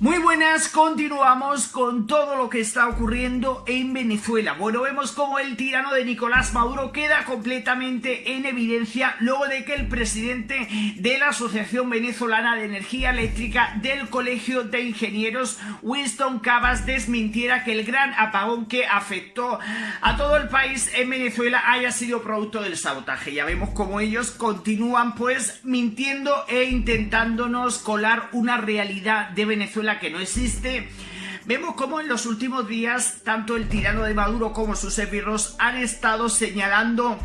Muy buenas, continuamos con todo lo que está ocurriendo en Venezuela. Bueno, vemos como el tirano de Nicolás Maduro queda completamente en evidencia luego de que el presidente de la Asociación Venezolana de Energía Eléctrica del Colegio de Ingenieros, Winston Cabas, desmintiera que el gran apagón que afectó a todo el país en Venezuela haya sido producto del sabotaje. Ya vemos como ellos continúan pues mintiendo e intentándonos colar una realidad de Venezuela que no existe, vemos como en los últimos días tanto el tirano de Maduro como sus esbirros han estado señalando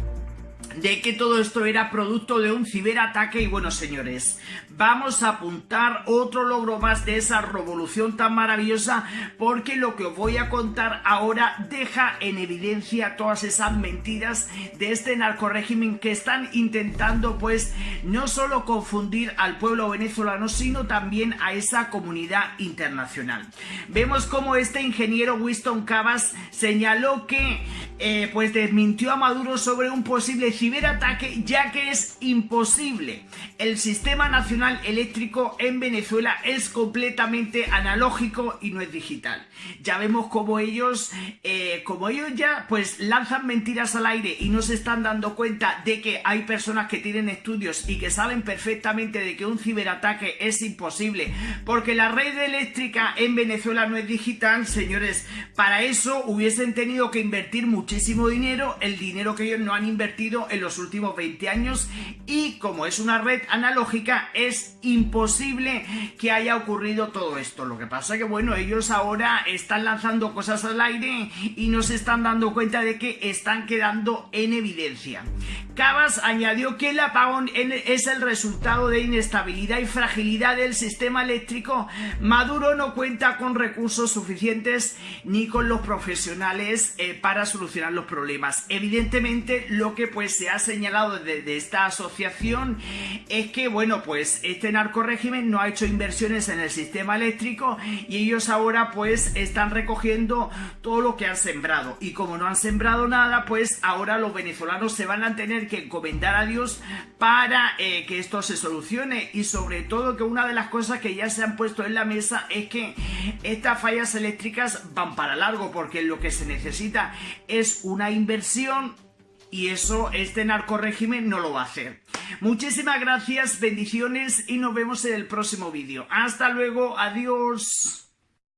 de que todo esto era producto de un ciberataque y bueno señores, vamos a apuntar otro logro más de esa revolución tan maravillosa porque lo que os voy a contar ahora deja en evidencia todas esas mentiras de este narcorégimen que están intentando pues no solo confundir al pueblo venezolano sino también a esa comunidad internacional. Vemos como este ingeniero Winston Cabas señaló que eh, pues desmintió a Maduro sobre un posible ciberataque ya que es imposible. El sistema nacional eléctrico en Venezuela es completamente analógico y no es digital. Ya vemos como ellos, eh, como ellos ya pues lanzan mentiras al aire y no se están dando cuenta de que hay personas que tienen estudios y que saben perfectamente de que un ciberataque es imposible porque la red eléctrica en Venezuela no es digital, señores, para eso hubiesen tenido que invertir muchísimo dinero, el dinero que ellos no han invertido en los últimos 20 años y como es una red analógica es imposible que haya ocurrido todo esto. Lo que pasa que bueno, ellos ahora están lanzando cosas al aire y no se están dando cuenta de que están quedando en evidencia. Cabas añadió que el apagón es el resultado de inestabilidad y fragilidad del sistema eléctrico. Maduro no cuenta con recursos suficientes ni con los profesionales eh, para solucionar los problemas. Evidentemente lo que pues se ha señalado de, esta asociación es que, bueno, pues este narcorégimen no ha hecho inversiones en el sistema eléctrico y ellos ahora pues están recogiendo todo lo que han sembrado. Y como no han sembrado nada, pues ahora los venezolanos se van a que encomendar a Dios para eh, que esto se solucione y sobre todo que una de las cosas que ya se han puesto en la mesa es que estas fallas eléctricas van para largo porque lo que se necesita es una inversión y eso este narcorégimen no lo va a hacer. Muchísimas gracias, bendiciones y nos vemos en el próximo vídeo. Hasta luego, adiós.